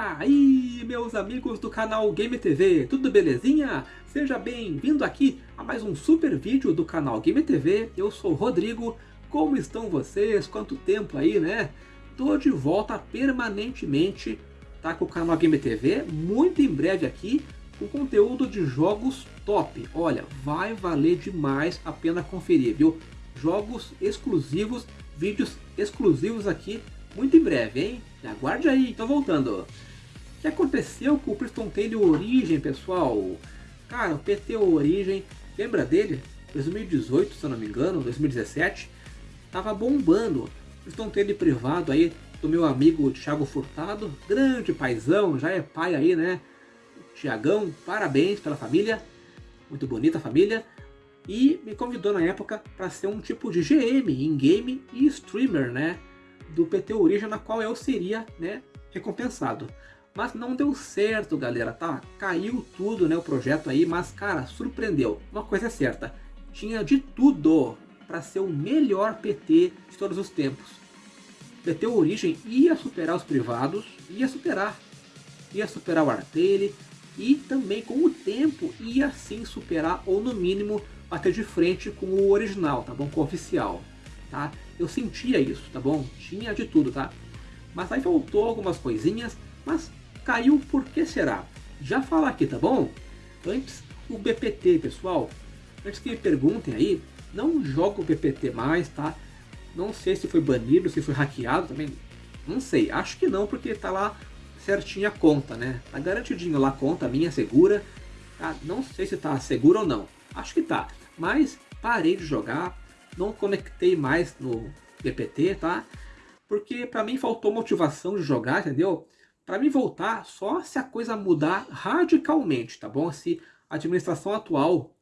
aí, meus amigos do canal Game TV, tudo belezinha? Seja bem-vindo aqui a mais um super vídeo do canal Game TV. Eu sou Rodrigo, como estão vocês? Quanto tempo aí, né? Tô de volta permanentemente, tá? Com o canal Game TV, muito em breve aqui, com conteúdo de jogos top. Olha, vai valer demais a pena conferir, viu? Jogos exclusivos, vídeos exclusivos aqui muito em breve, hein? Aguarde aí, tô voltando. O que aconteceu com o Priston Taylor Origem, pessoal? Cara, o PT Origem, lembra dele? 2018, se eu não me engano, 2017, tava bombando. Priston Taylor privado aí do meu amigo Thiago Furtado, grande paizão, já é pai aí, né? Tiagão, parabéns pela família, muito bonita a família. E me convidou na época para ser um tipo de GM, in-game e streamer, né? Do PT Origem, na qual eu seria né, recompensado. Mas não deu certo, galera, tá? Caiu tudo, né, o projeto aí, mas, cara, surpreendeu. Uma coisa é certa, tinha de tudo para ser o melhor PT de todos os tempos. PT Origem ia superar os privados, ia superar. Ia superar o Artele e também com o tempo ia sim superar, ou no mínimo, bater de frente com o original, tá bom? Com o oficial tá? Eu sentia isso, tá bom? Tinha de tudo, tá? Mas aí faltou algumas coisinhas, mas caiu por que será? Já fala aqui, tá bom? Antes, o BPT, pessoal. Antes que me perguntem aí, não jogo o BPT mais, tá? Não sei se foi banido, se foi hackeado também. Não sei, acho que não, porque tá lá certinha a conta, né? Tá garantidinho lá a conta, minha segura. Tá? Não sei se tá segura ou não. Acho que tá. Mas parei de jogar, não conectei mais no BPT, tá? Porque para mim faltou motivação de jogar, entendeu? Para mim voltar só se a coisa mudar radicalmente, tá bom? Se a administração atual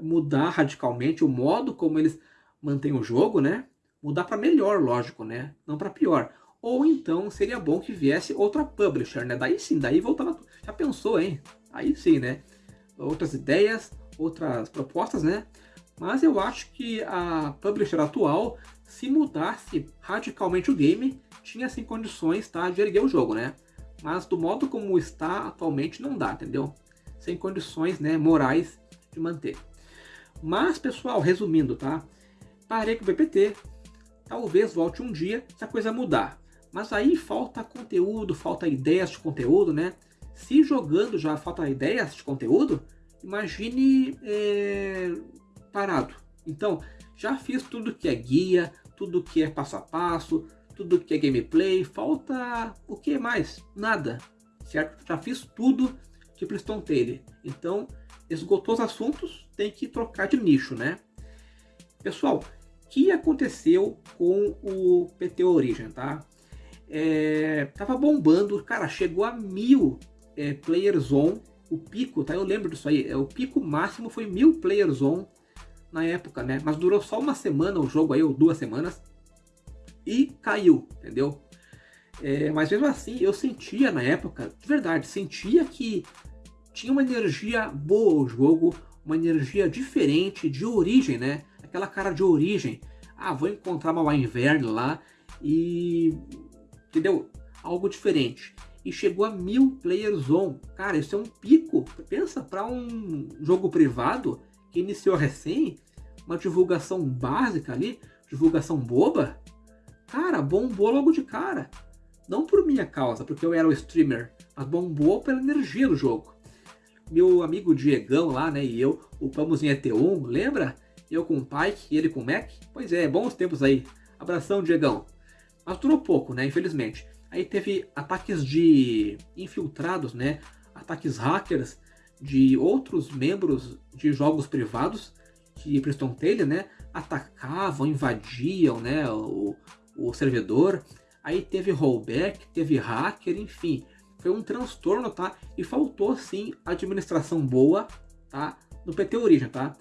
mudar radicalmente o modo como eles mantêm o jogo, né? Mudar para melhor, lógico, né? Não para pior. Ou então seria bom que viesse outra publisher, né? Daí sim, daí voltava... Já pensou, hein? Aí sim, né? Outras ideias, outras propostas, né? Mas eu acho que a publisher atual, se mudasse radicalmente o game, tinha sim condições tá, de erguer o jogo, né? Mas do modo como está atualmente não dá, entendeu? Sem condições né, morais de manter. Mas, pessoal, resumindo, tá? Parei com o BPT, talvez volte um dia se a coisa mudar. Mas aí falta conteúdo, falta ideias de conteúdo, né? Se jogando já falta ideias de conteúdo, imagine é, parado. Então, já fiz tudo que é guia, tudo que é passo a passo, tudo que é gameplay, falta o que mais? Nada, certo? Já fiz tudo de Priston Taylor. Então, esgotou os assuntos, tem que trocar de nicho, né? Pessoal, o que aconteceu com o PT Origin, tá? É, tava bombando, cara, chegou a mil é, players on, o pico, tá? Eu lembro disso aí, é, o pico máximo foi mil players on na época, né? Mas durou só uma semana o jogo aí, ou duas semanas, e caiu, entendeu? É, mas mesmo assim, eu sentia na época, de verdade, sentia que tinha uma energia boa o jogo, uma energia diferente, de origem, né? Aquela cara de origem. Ah, vou encontrar uma inverno lá e... Entendeu? Algo diferente. E chegou a mil players on. Cara, isso é um pico. Pensa, para um jogo privado que iniciou recém, uma divulgação básica ali, divulgação boba, cara, bombou logo de cara. Não por minha causa, porque eu era o streamer, mas bombou pela energia do jogo. Meu amigo Diegão lá, né, e eu upamos em ET1, lembra? Eu com o Pike e ele com o Mac? Pois é, bons tempos aí. Abração, Diegão. Mas durou pouco, né, infelizmente. Aí teve ataques de infiltrados, né, ataques hackers de outros membros de jogos privados que Preston Taylor, né, atacavam, invadiam, né, o, o servidor. Aí teve rollback, teve hacker, enfim, foi um transtorno, tá? E faltou sim administração boa, tá? No PT Origin, tá?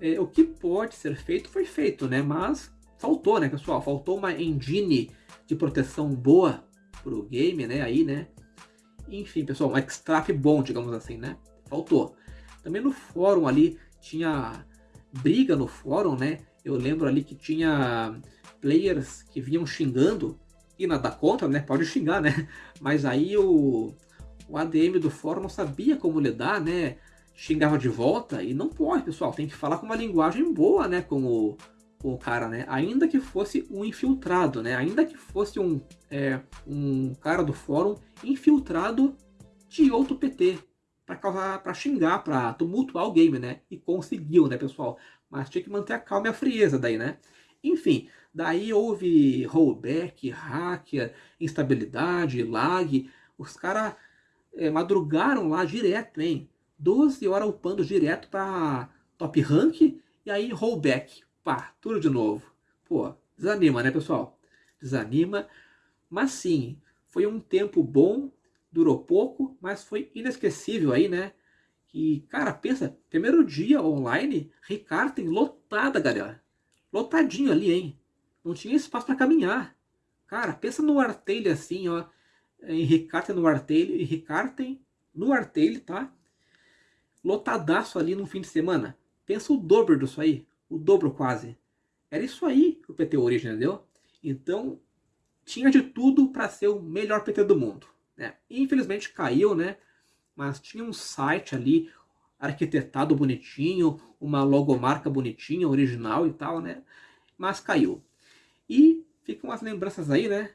É, o que pode ser feito foi feito, né? Mas faltou, né, pessoal? Faltou uma engine de proteção boa pro game, né? Aí, né? Enfim, pessoal, um extract bom, digamos assim, né? Faltou. Também no fórum ali tinha briga no fórum, né? Eu lembro ali que tinha players que vinham xingando e nada contra, né? Pode xingar, né? Mas aí o, o ADM do fórum não sabia como lidar, né? Xingava de volta e não pode, pessoal. Tem que falar com uma linguagem boa, né? Com o, o cara, né? Ainda que fosse um infiltrado, né? Ainda que fosse um, é, um cara do fórum infiltrado de outro PT para causar, para xingar, para tumultuar o game, né? E conseguiu, né, pessoal? Mas tinha que manter a calma e a frieza daí, né? Enfim, daí houve rollback, hacker, instabilidade, lag. Os caras é, madrugaram lá direto, hein? 12 horas upando direto para top rank e aí rollback. Pá, tudo de novo. Pô, desanima, né, pessoal? Desanima. Mas sim, foi um tempo bom durou pouco, mas foi inesquecível aí, né? E, cara, pensa, primeiro dia online, Ricarten lotada, galera. Lotadinho ali, hein? Não tinha espaço para caminhar. Cara, pensa no Artelho assim, ó. Em Ricarten no Artelho, e Ricarten no Artelho, tá? Lotadaço ali no fim de semana. Pensa o dobro disso aí. O dobro quase. Era isso aí o PT Origin, entendeu? Então, tinha de tudo para ser o melhor PT do mundo. Né? Infelizmente caiu, né? Mas tinha um site ali arquitetado bonitinho, uma logomarca bonitinha, original e tal, né? Mas caiu. E ficam as lembranças aí, né?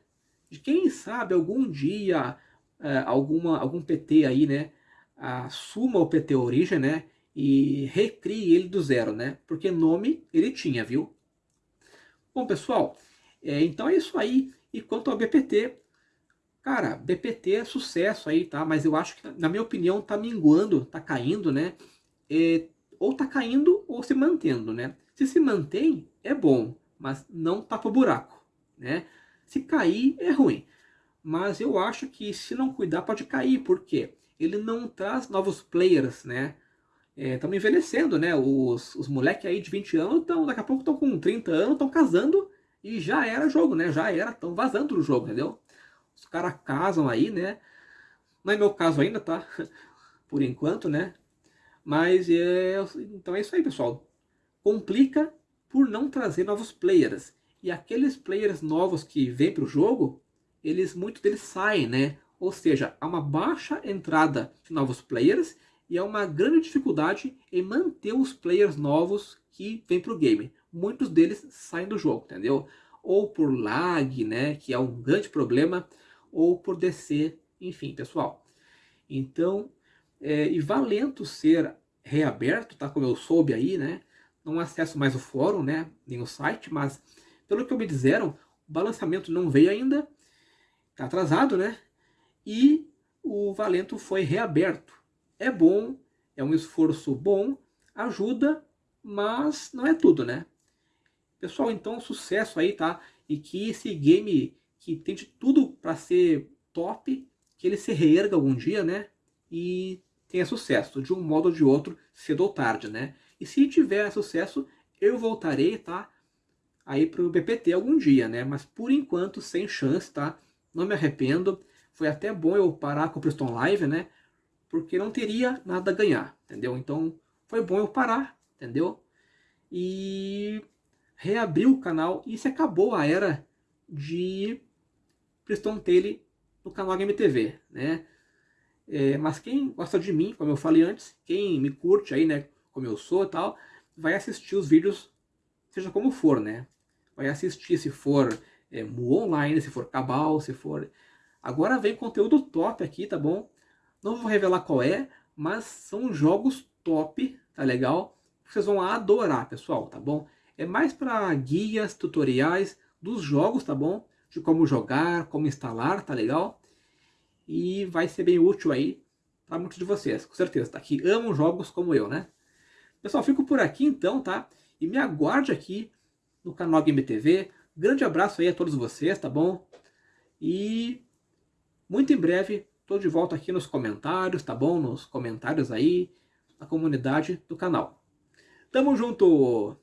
De quem sabe algum dia é, alguma, algum PT aí, né? Assuma o PT Origem, né? E recrie ele do zero, né? Porque nome ele tinha, viu? Bom, pessoal, é, então é isso aí. E quanto ao BPT, Cara, BPT é sucesso aí, tá? Mas eu acho que, na minha opinião, tá minguando, tá caindo, né? É, ou tá caindo ou se mantendo, né? Se se mantém, é bom, mas não tapa o buraco, né? Se cair, é ruim. Mas eu acho que se não cuidar, pode cair, porque ele não traz novos players, né? Estamos é, envelhecendo, né? Os, os moleques aí de 20 anos, tão, daqui a pouco estão com 30 anos, estão casando e já era jogo, né? Já era, estão vazando do jogo, entendeu? Os caras casam aí, né? Não é meu caso ainda, tá? Por enquanto, né? Mas é... Então é isso aí, pessoal. Complica por não trazer novos players. E aqueles players novos que vêm para o jogo, eles, muitos deles saem, né? Ou seja, há uma baixa entrada de novos players e há uma grande dificuldade em manter os players novos que vêm para o game. Muitos deles saem do jogo, entendeu? Ou por lag, né? Que é um grande problema ou por descer, enfim, pessoal. Então, é, e valendo ser reaberto, tá? Como eu soube aí, né? Não acesso mais o fórum, né? Nem o site, mas pelo que me disseram, o balançamento não veio ainda, tá atrasado, né? E o Valento foi reaberto. É bom, é um esforço bom, ajuda, mas não é tudo, né? Pessoal, então sucesso aí, tá? E que esse game que tem de tudo para ser top, que ele se reerga algum dia, né? E tenha sucesso, de um modo ou de outro, cedo ou tarde, né? E se tiver sucesso, eu voltarei, tá? Aí pro BPT algum dia, né? Mas por enquanto, sem chance, tá? Não me arrependo. Foi até bom eu parar com o Preston Live, né? Porque não teria nada a ganhar, entendeu? Então, foi bom eu parar, entendeu? E reabrir o canal e se acabou a era de Preston Tele no canal HMTV, né? É, mas quem gosta de mim, como eu falei antes, quem me curte aí, né, como eu sou e tal, vai assistir os vídeos, seja como for, né? Vai assistir se for é, Mu Online, se for Cabal, se for... Agora vem conteúdo top aqui, tá bom? Não vou revelar qual é, mas são jogos top, tá legal? Vocês vão adorar, pessoal, tá bom? É mais para guias, tutoriais dos jogos, tá bom? de como jogar, como instalar, tá legal? E vai ser bem útil aí para muitos de vocês, com certeza, tá? Que amam jogos como eu, né? Pessoal, fico por aqui então, tá? E me aguarde aqui no canal Game TV. Grande abraço aí a todos vocês, tá bom? E muito em breve tô de volta aqui nos comentários, tá bom? Nos comentários aí, na comunidade do canal. Tamo junto!